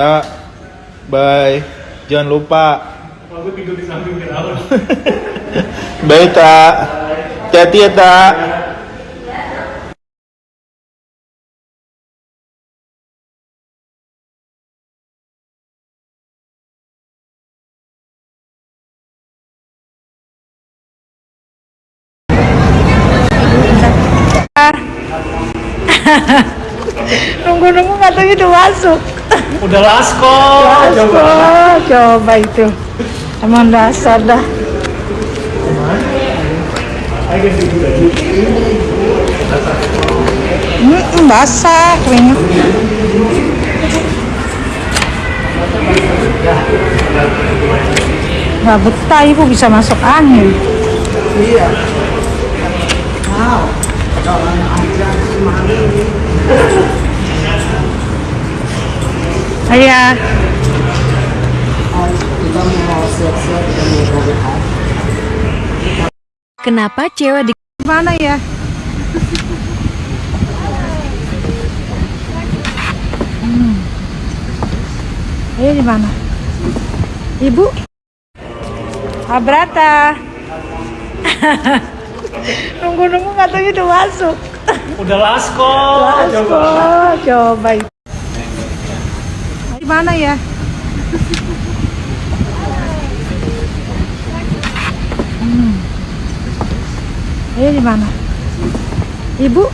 Tak. Bye. Jangan lupa. Aku tidur di samping Firaun. Bye, Tak. Hati-hati ya, Tak. Nunggu-nunggu katanya udah masuk. Udah lasko. Coba, coba itu. Emang dasar dah. Hmm, basah kuenya. Nggak betah ibu bisa masuk angin. Iya. Kenapa cewek di Mana ya? Hmm. Ayo di mana? Ibu? Abrata. Nunggu-nunggu katanya udah masuk. Udah lasko. Coba, coba. Di mana ya? Hmm. Ayo di mana? Ibu?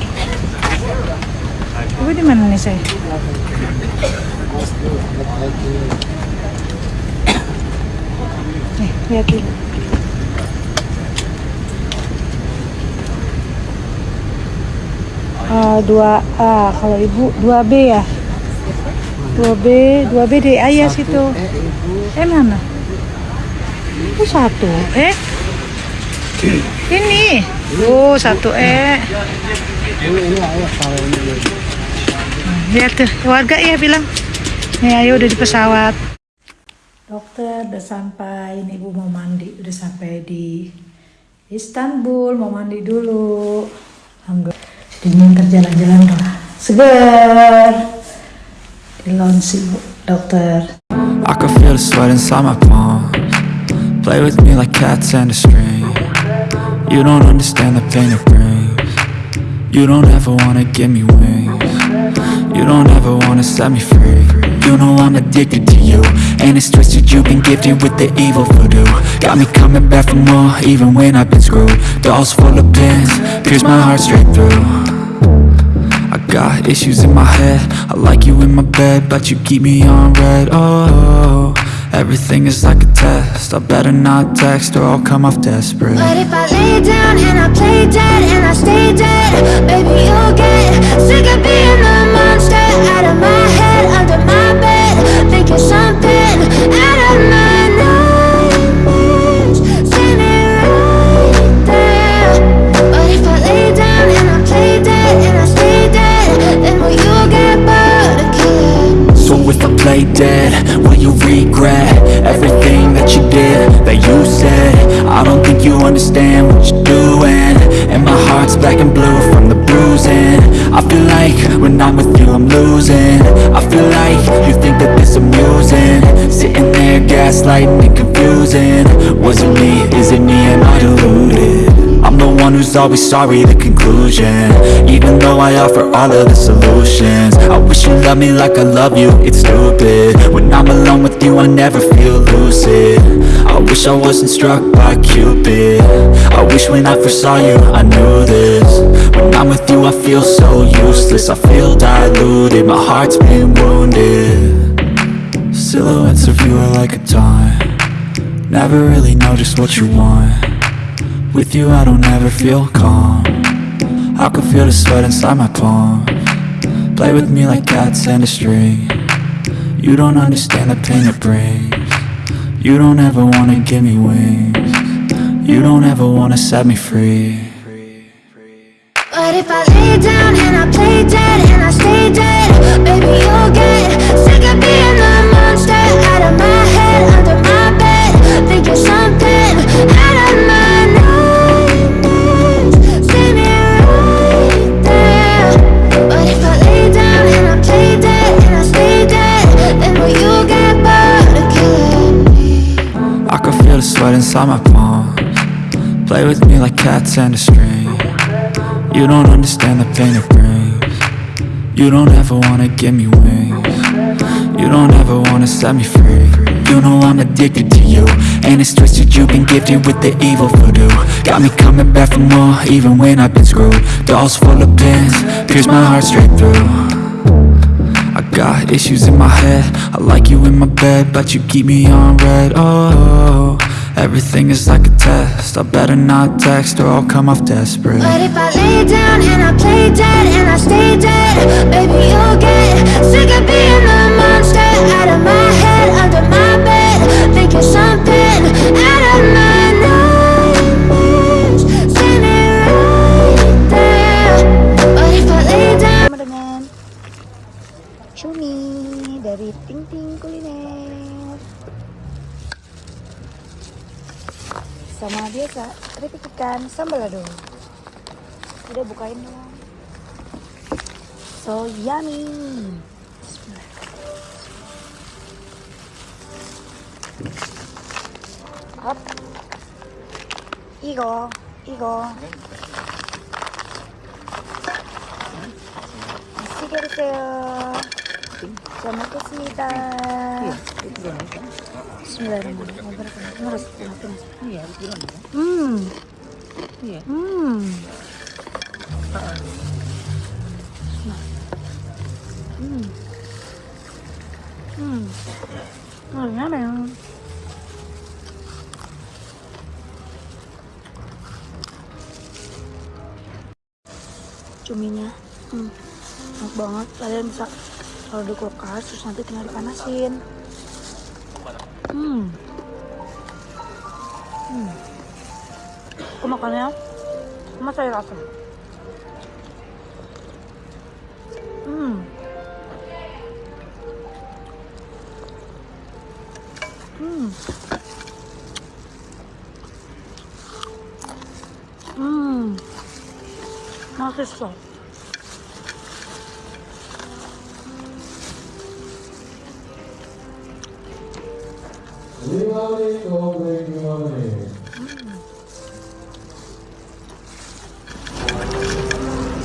Ibu di mana nih saya? Nih, lihat ibu. Ah, 2A kalau ibu 2B ya 2B 2B di ayah situ eh mana? Oh satu. Eh? Ini. Oh satu eh. Lihat tuh warga ya bilang. Nih ayo udah di pesawat. Dokter udah sampai. Ini ibu mau mandi udah sampai di Istanbul. Mau mandi dulu. Alhamdulillah. Dingin terjalan-jalan udah segar di I can feel the sweat inside my palms. Play with me like cats and a string. You don't understand the pain it brings. You don't ever wanna give me wings. You don't ever wanna set me free. You know I'm addicted to you. And it's twisted, you've been gifted with the evil voodoo. Got me coming back for more, even when I've been screwed. Dolls full of pins, pierce my heart straight through issues in my head. I like you in my bed But you keep me on red. Oh, everything is like a test. I better not text or I'll come off desperate. But if I lay down and I play dead and I stay dead, baby you'll get sick of being the If dead, will you regret Everything that you did, that you said? I don't think you understand what you're doing. And my heart's black and blue from the bruising. I feel like when I'm with you I'm losing. I feel like you think that this amusing. Sitting there gaslighting and confusing. Was it me, is it me, am I deluded? I'm the one who's always sorry, the conclusion. Even though I offer all of the solutions. I wish you loved me like I love you, it's stupid. When I'm alone with you, I never feel lucid. I wish I wasn't struck by Cupid. I wish when I first saw you, I knew this. When I'm with you, I feel so useless. I feel diluted, my heart's been wounded. Silhouettes of you are like a taunt. Never really know just what you want with you I don't ever feel calm. I can feel the sweat inside my palm. Play with me like cats and a string. You don't understand the pain it brings. You don't ever wanna give me wings. You don't ever wanna set me free. But if I lay down and I play dead and I stay dead, inside my palms Play with me like cats and a string. You don't understand the pain it brings. You don't ever wanna give me wings. You don't ever wanna set me free. You know I'm addicted to you. And it's twisted you've been gifted with the evil voodoo. Got me coming back for more even when I've been screwed. Dolls full of pins, pierce my heart straight through. I got issues in my head. I like you in my bed But you keep me on red. Oh, everything is like a test. I better not text or I'll come off desperate. But if I lay down and I play dead and I stay dead, baby, you'll get sick of being the Sama biasa, keripik ikan sambal lado. Udah bukain dong. So yummy. Bismillah. Up. 이거, 이거. 맛있게 드세요. 잘 먹겠습니다. Bismillahirrahmanirrahim. Harus Hmm. Hmm. Hmm. Hmm. Oh. Cuminya. Hmm. enak banget kalian bisa taruh di kulkas terus nanti tinggal dipanasin hmm hmm aku makannya sama sayur asam hmm hmm hmm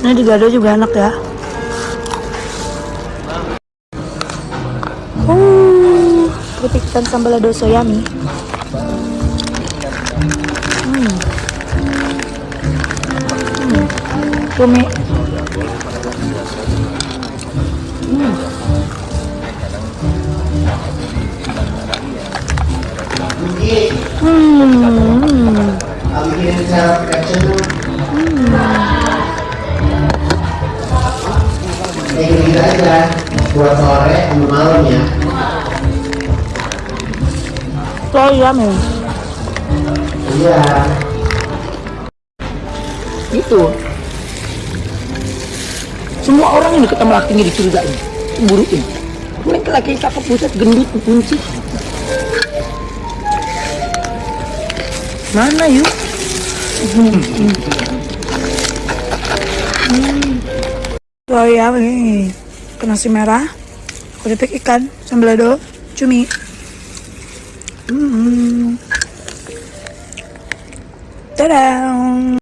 Ini digado juga enak ya. Uh, keripik ikan sambal lado soyami. Hmm. Hmm. Cumi. Gitu aja buat sore malam ya iya Itu. Semua orang yang deket sama lakinya dicurigain, cemburuin. Mereka laki cakep buset gendut kunci. Mana yuk? So yummy. Ke nasi merah, keripik ikan, sambal lado, cumi. Hmm. Dadah.